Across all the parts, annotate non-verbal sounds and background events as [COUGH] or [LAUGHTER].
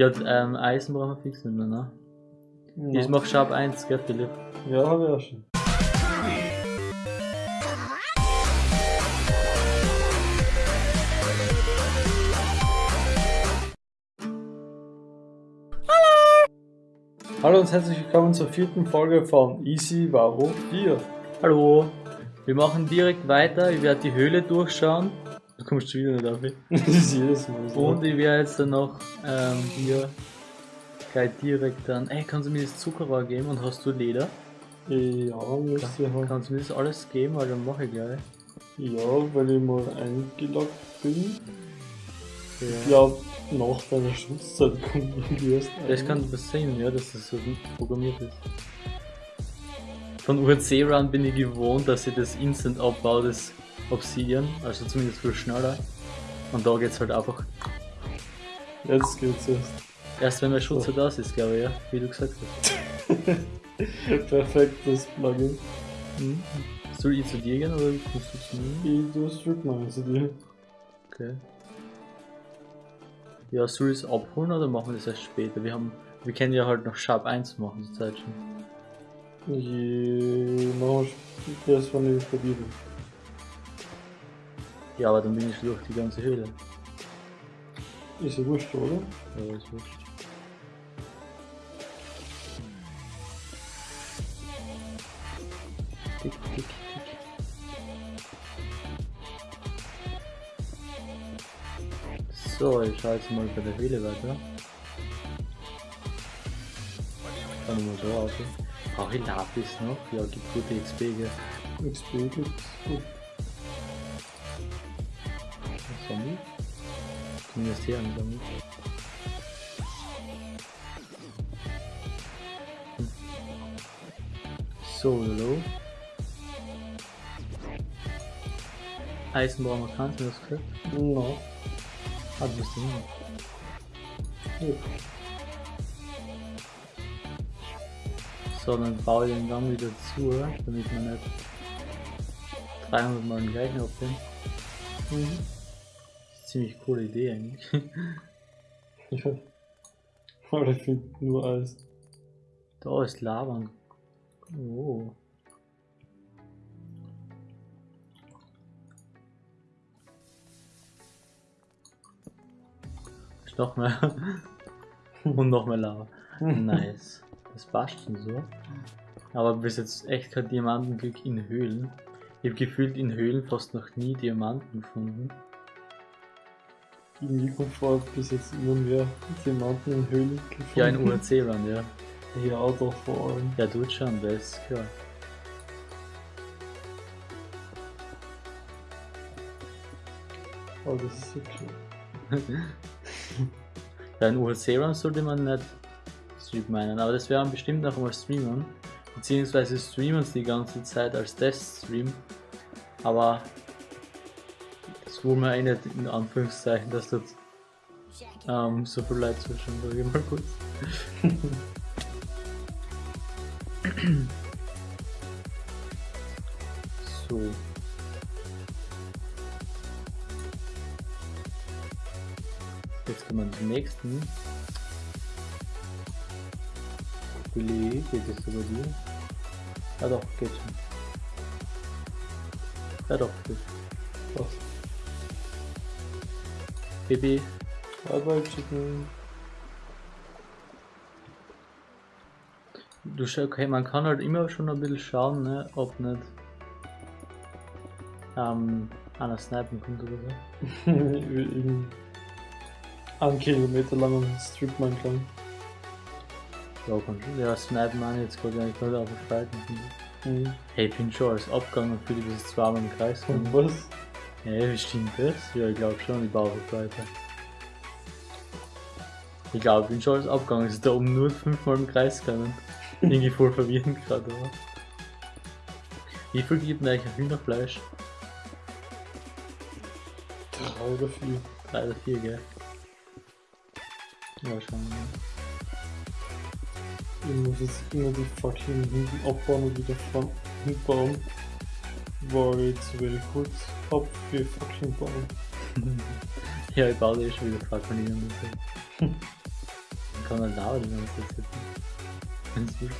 Ja, ähm, Eisen brauchen wir fix nicht mehr, ne? Ja, Ich mach Sharp 1, gell, Philipp? ja habe ich auch schon. Hallo und herzlich willkommen zur vierten Folge von Easy Varo 4. Hallo! Wir machen direkt weiter, ich werde die Höhle durchschauen. Du kommst schon wieder nicht auf. [LAUGHS] Das ist jedes Mal so. Und ich werde jetzt dann noch ähm, hier gleich direkt dann. Ey, kannst du mir das Zuckerrohr geben und hast du Leder? ja, müsste ich haben. Kannst du mir das alles geben, weil dann mache ich gleich. Ja, weil ich mal eingeloggt bin. Ja. Ich glaube, nach deiner Schutzzeit kommt irgendwie erst Das ein. kann passieren, ja, dass das so gut programmiert ist. Von URC Run bin ich gewohnt, dass ich das instant abbaue, das Obsidian, also zumindest viel schneller. Und da geht's halt einfach. Jetzt geht's erst. Erst wenn der Schutz halt aus ist, glaube ich, ja, wie du gesagt hast. [LAUGHS] Perfektes Plugin. Mhm. Soll ich zu dir gehen oder kommst du zu mir? Ich tue Stripmine zu dir. Okay. Ja, soll ich es abholen oder machen wir das erst später? Wir haben, wir können ja halt noch Sharp 1 machen zur Zeit schon. Machen wir das, wenn ich bin. Ja, aber dann bin ich durch die ganze Höhle. Ist ja wurscht, oder? Ja, ist wurscht. Tick, tick, tick. So, ich schaue jetzt mal bei der Höhle weiter. Kann ich mal so aussehen. Brauche ich Lapis noch? Ja, gibt gute XP, gell? XP gibt's. Gut. Zumindest hier Zombie. Hm. So, hallo. Eisenbauer Markant, das gehört? No. Ah, du bist nicht. Ja. So, dann baue ich den Gang wieder zu, damit man nicht 300 Mal den gleichen abnimmt. Mhm. Ziemlich coole Idee eigentlich. Ja. [LAUGHS] Aber ich finde nur Eis. Da ist Lava. Oh. Ist noch mehr. [LAUGHS] Und noch mehr Lava. [LAUGHS] Nice. Das passt schon so. Aber bis jetzt echt kein Diamantenglück in Höhlen. Ich habe gefühlt in Höhlen fast noch nie Diamanten gefunden. Irgendwie kommt vor, bis jetzt immer mehr Diamanten in Höhlen gefunden. Ja, in URC-Land, ja. Ja, doch vor allem. Ja, tut schon, das ist klar. Aber das ist okay. [LAUGHS] Ja, in UHC-Run sollte man nicht Stream meinen, aber das werden wir bestimmt noch einmal streamen. Beziehungsweise streamen es die ganze Zeit als Teststream. Aber das wir eh nicht in Anführungszeichen, dass dort ähm, so viel Leute zuschauen, sag ich mal kurz. [LAUGHS] so. Jetzt kommen wir zum nächsten. Billy, geht es über dir? Ja doch, geht schon. Ja doch, geht. Was? Baby, Bye bye, Chicken. du schau, okay, man kann halt immer schon ein bisschen schauen, ne, ob nicht ähm, einer snipen kommt oder so. [LAUGHS] in einen Kilometer langen Stripmine kann. Ja, kann schon. Ja, snipen nicht, jetzt gerade eigentlich gerade auf den Spalten. Mhm. Hey, ich bin schon als Abgang und fühle bis zweimal im Kreis. Und kommen. was? Ja, wie stimmt das? Ja, ich glaube schon, ich baue weiter. Ich glaube, ich bin schon als Abgang, ist da oben nur fünfmal im Kreis gegangen. [LAUGHS] Irgendwie voll verwirrend gerade, oder? Wie viel gibt denn eigentlich ein Hühnerfleisch? Drei oder vier. Drei oder vier, gell? Ja, schon. Ja. Ich muss jetzt immer die fucking hinten abbauen und wieder vorn hinbauen. Weil ich zu wenig Holz hab für fucking bauen. [LAUGHS] ja, ich baue eh schon wieder Fackeln in kann man lauern die ganze Zeit. Ganz gut.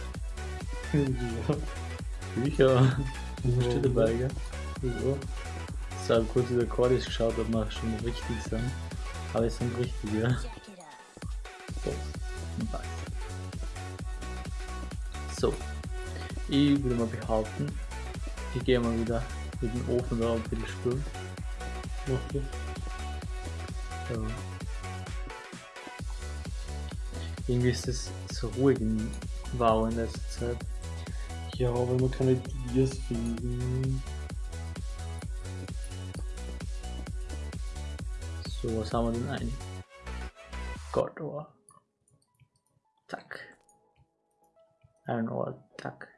ja. Bücher. Bist du dabei, gell? Ja. Ich habe kurz über Cordis geschaut, ob wir schon richtig sind. Aber es sind richtig, ja. So. Ich würde mal behaupten, ich gehe mal wieder mit dem Ofen da und wieder spülen. Okay. So. Irgendwie ist es so ruhig in Wow in letzter Zeit. Ja, weil man keine Dias finden. So, was haben wir denn ein? God Ore. Zack. Iron Ore, zack.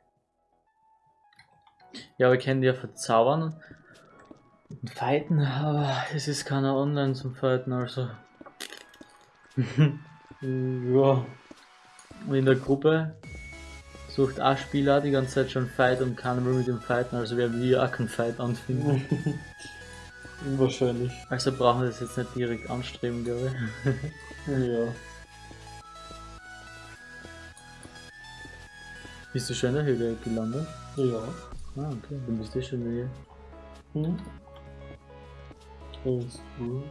Ja, wir können die ja verzaubern und fighten, aber es ist keiner online zum Fighten, also. [LAUGHS] Ja. Und in der Gruppe sucht ein Spieler die ganze Zeit schon Fight und keiner will mit ihm fighten, also werden wir auch keinen Fight anfinden. [LAUGHS] Wahrscheinlich. Also brauchen wir das jetzt nicht direkt anstreben, glaube ich. [LAUGHS] Ja. Bist du schon in der Höhle gelandet? Ja. Ah, okay, dann bist du schon wieder. Hm? Alles gut.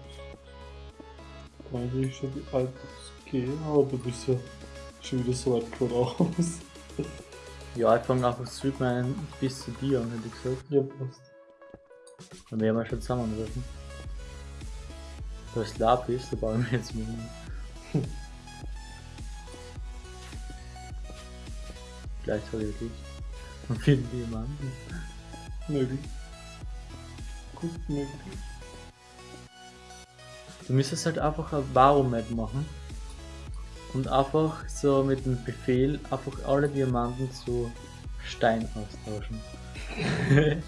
Eigentlich schon die alten gehen, aber du bist ja schon wieder so weit voraus. Ja, ich fange einfach zurück meinen bis zu dir an, hätte ich gesagt. Ja, passt. Dann werden wir schon zusammenrufen. Da ist Lapis, da bauen wir jetzt mal. [LAUGHS] hin. Gleich habe ich wirklich. Die jemanden. Möglich. Gut möglich. Du müsstest halt einfach ein Baromet machen. Und einfach so mit dem Befehl einfach alle Diamanten zu Stein austauschen. [LAUGHS]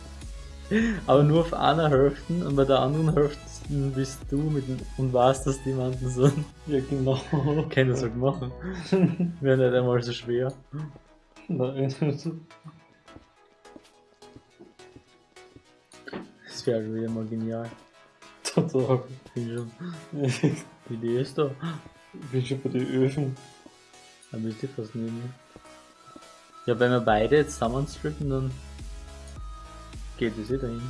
Aber nur auf einer Hälfte und bei der anderen Hälfte bist du mit dem und weißt, dass Diamanten sind. Ja, genau. Kann das halt machen. [LAUGHS] Wäre nicht einmal so schwer. Nein. Das wäre halt wieder mal genial. [LAUGHS] Total. Bin schon. [LAUGHS] Ich Die ist da. bin schon bei den Öfen. Da müsste ich fast nehmen. Ja, wenn wir beide jetzt zusammenstricken, dann geht es eh dahin.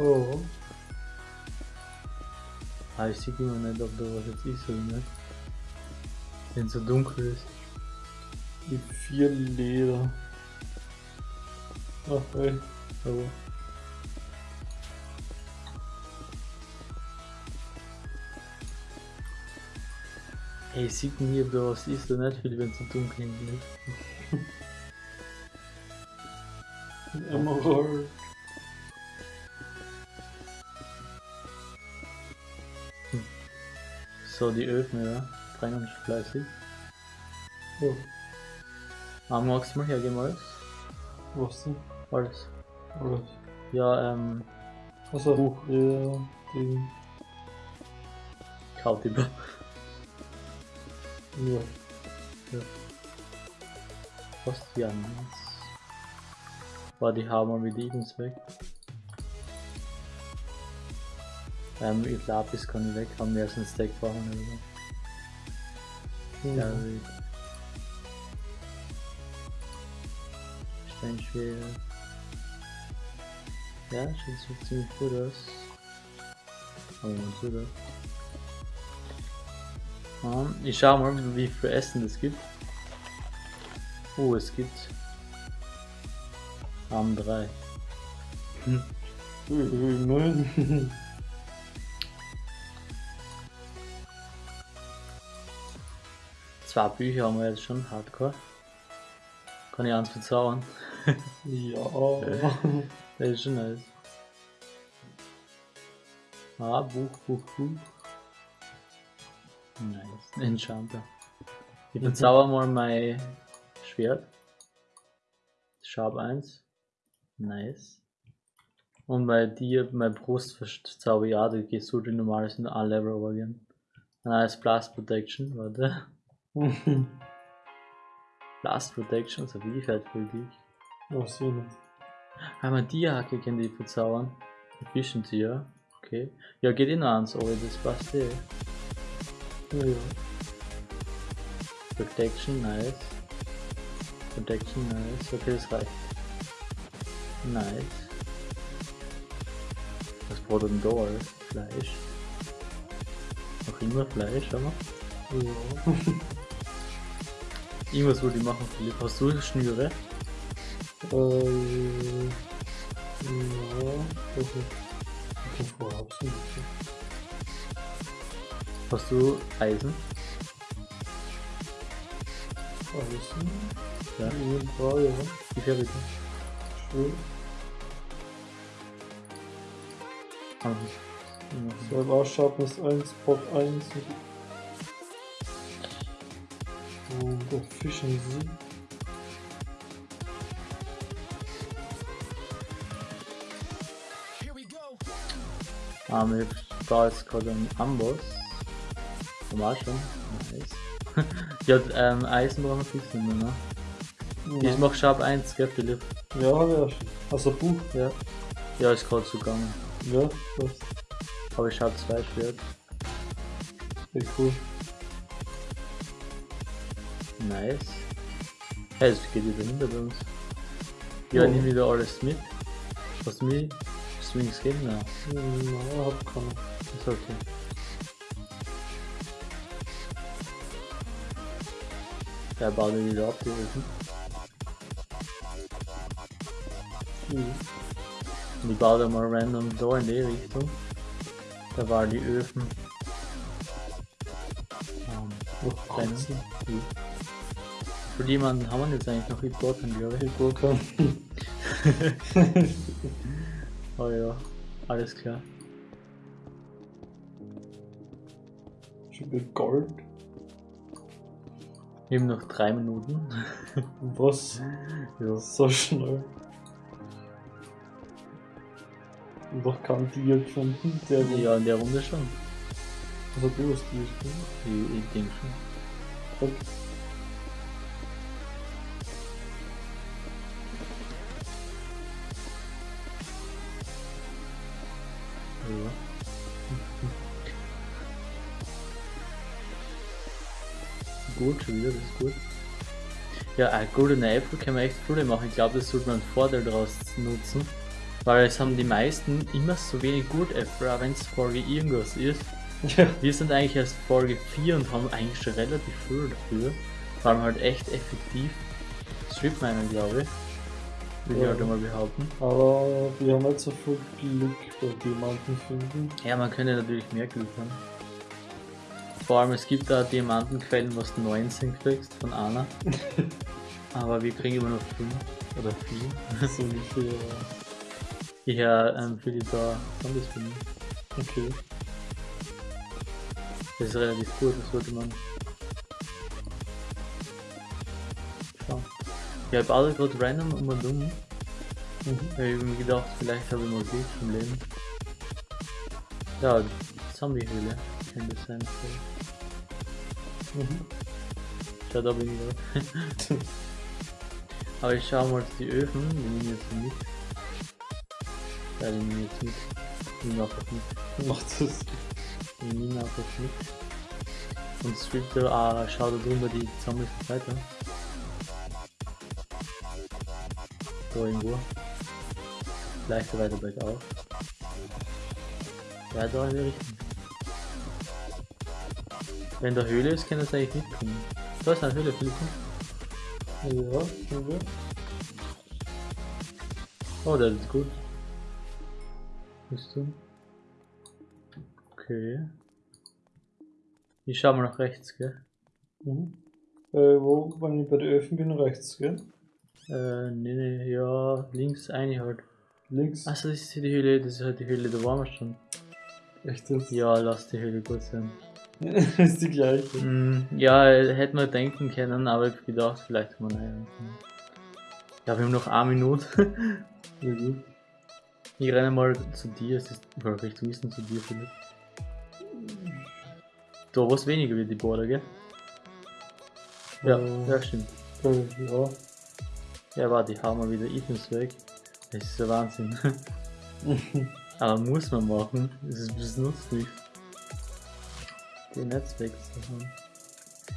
Oh. Aber ich sehe immer nicht, ob da was jetzt ist oder nicht. Wenn es so dunkel ist. Die vier Leder. Ach, ey. Aber Ey, ich sehe nie, ob da was ist oder nicht, weil wenn es dunkel ist. Ein Emerald. So, die Öfen, ja. Brennen schon fleißig. Oh, Ah, magst du mal hergeben alles? was denn? Alles. Alles. Ja, ähm, Achso, Buch. ja, den. Kautiber. Ja. Was? Ja, nice. War die haben wir mit Evens weg. Ähm, ich glaube, das kann ich weg haben, wir erst einen Stack brauchen oder. Ja, Ja. wie. Steinschwer. Ja, sieht ziemlich gut aus. Aber mal so da. Ich schau mal, wie viel Essen es gibt. Oh, es gibt. Arm 3. Nein. Zwei Bücher haben wir jetzt schon, Hardcore. Kann ich eins verzaubern. [LAUGHS] ja. Das ist schon nice. Ah, Buch, Buch, Buch. Nice. Enchanter. Ich Mhm. verzauber mal mein Schwert. Sharp 1. Nice. Und bei dir, mein Brust verzauber ich auch, da gehst du die normales in ein Level übergehen. Nice Blast Protection, warte. [LAUGHS] Blast Protection, so wie fährt für dich. Was denn? Haben wir die Hacke können die verzaubern? Efficiency, ja. Okay. Ja, geht eh noch eins, aber das passt eh. Ja, ja. Protection, nice. Protection, nice. Okay, das reicht. Nice. Was braucht denn da alles? Fleisch. Noch immer Fleisch, aber. Ja. [LAUGHS] Irgendwas wollte ich machen, Philipp. Hast du Schnüre? Äh, ja, ist. Ich kann vorher hab's nicht. Hast du Eisen? Alles. Ja. Ja, ja. Die Fertige. Schön. Ah, So, im Arschsharpness 1, Pop 1. Und Efficiency. Ah, mir war jetzt gerade ein Amboss. Normal schon. Nice. [LAUGHS] ja, ähm, Eisen brauchen wir nicht mehr, ne? Ich Ja, mach Sharp 1, gell, Philipp? ja, hab ich auch schon. Also Buch, Ja. Ja, ist gerade so gegangen. ja, das Aber ich hab zwei Schwert. ist cool. Nice. Hey, es geht wieder hinter bei uns. Ja, Ja. nimm wieder alles mit. Was mir Swings geben? Ja, Na, hab keine. ist okay. Der baut ihn wieder ab, die Öfen. Mhm. Und ich baue da mal random da in die Richtung. Da war die Öfen. Ähm, Noch Kleine. Katzen. für jemanden haben wir jetzt eigentlich noch Important, glaube ich. Kann. Oh ja, alles klar. Schon viel Gold. Haben noch drei Minuten. [LAUGHS] Was? ja. So schnell. Noch kein Deal gefunden, der ja, in der Runde schon. Also du hast Deal gefunden. Ich, ich denke schon. Okay. Gut, schon wieder, das ist gut. Ja, ein Golden Apple kann man echt Freude machen. Ich glaube, das sollte man einen Vorteil daraus nutzen. Weil es haben die meisten immer so wenig Gold Apple, auch wenn es Folge irgendwas ist. Ja. Wir sind eigentlich erst Folge 4 und haben eigentlich schon relativ viel dafür. Vor allem halt echt effektiv. Strip Miner, glaube ich. Ich Ja. halt einmal behaupten. Aber wir haben nicht so viel Glück bei Diamanten finden. Ja, man könnte natürlich mehr Glück haben. Vor allem, es gibt da Diamantenquellen, was du 19 kriegst von einer. [LAUGHS] Aber wir kriegen immer noch 5 oder 4. [LAUGHS] So ungefähr. Ich höre ähm, für die da Zombies finden. Okay. Das ist relativ gut, das sollte man schauen. Ich habe alle gerade random um und um. Mhm. Ich habe mir gedacht, vielleicht habe ich mal Glück im Leben. Ja, Zombie-Höhle könnte sein. Mhm. Schau, da bin ich gerade. [LAUGHS] Aber ich schau mal die Öfen, die nehmen jetzt mit. Ja, die nehmen jetzt mit. Die nehmen einfach mit. [LAUGHS] Macht das. Die nehmen einfach mit. Und Street da, ah, schau da drüber die Zombies weiter. Da irgendwo. Vielleicht weiter bergauf. Ja, da in die Richtung. Wenn da Höhle ist, kann das eigentlich mitkommen. Da ist eine Höhle, Philipp. Ja, okay. Oh, das ist gut. Bist du? Okay. Ich schau mal nach rechts, gell? Mhm. Äh, wo, wenn ich bei den Öfen bin, rechts, gell? Äh, nee, nee, ja, links eine halt. Links. Achso, das ist hier die Höhle, das ist halt die Höhle, da waren wir schon. Echt das? Ja, lass die Höhle gut sein. [LAUGHS] ist die gleiche. Mm, ja, hätte man denken können, aber ich hab gedacht, vielleicht man einen. Ja, wir haben noch eine Minute. [LAUGHS] Ich renne mal zu dir, es ist oder Richtung Wissen zu dir, Philipp. Da was weniger wie die Border, gell? Ja, Äh, ja, stimmt. äh, ja. Ja, warte, ich hau mal wieder Items weg. Das ist ja Wahnsinn. [LAUGHS] Aber muss man machen. Das, ist, das nutzt nichts. Die Netzwerk zu haben.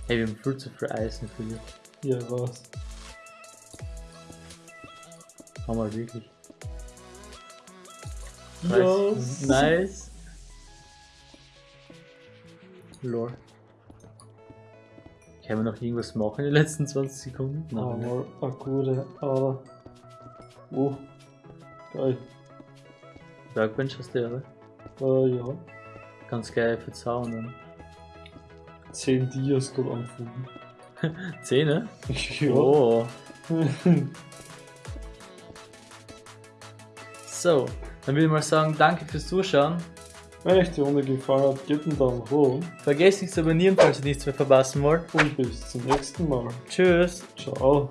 Hey, wir haben viel zu viel Eisen für dich. Ja, was? Haben wir wirklich. Ja. Nice. nice. Lore. Können wir noch irgendwas machen in den letzten 20 Sekunden? Ah, Nein. mal eine gute Ader. Oh. Geil. Workbench hast du ja, oder? Äh, ja. Ganz geil für Zaun dann. 10 Dias gerade angefangen. Zähne? ja. Oh. [LAUGHS] So, dann würde ich mal sagen, danke fürs Zuschauen. Wenn euch die Runde gefallen hat, gebt einen Daumen hoch Vergesst nicht zu abonnieren, falls ihr nichts mehr verpassen wollt. und bis zum nächsten Mal. Tschüss. Ciao.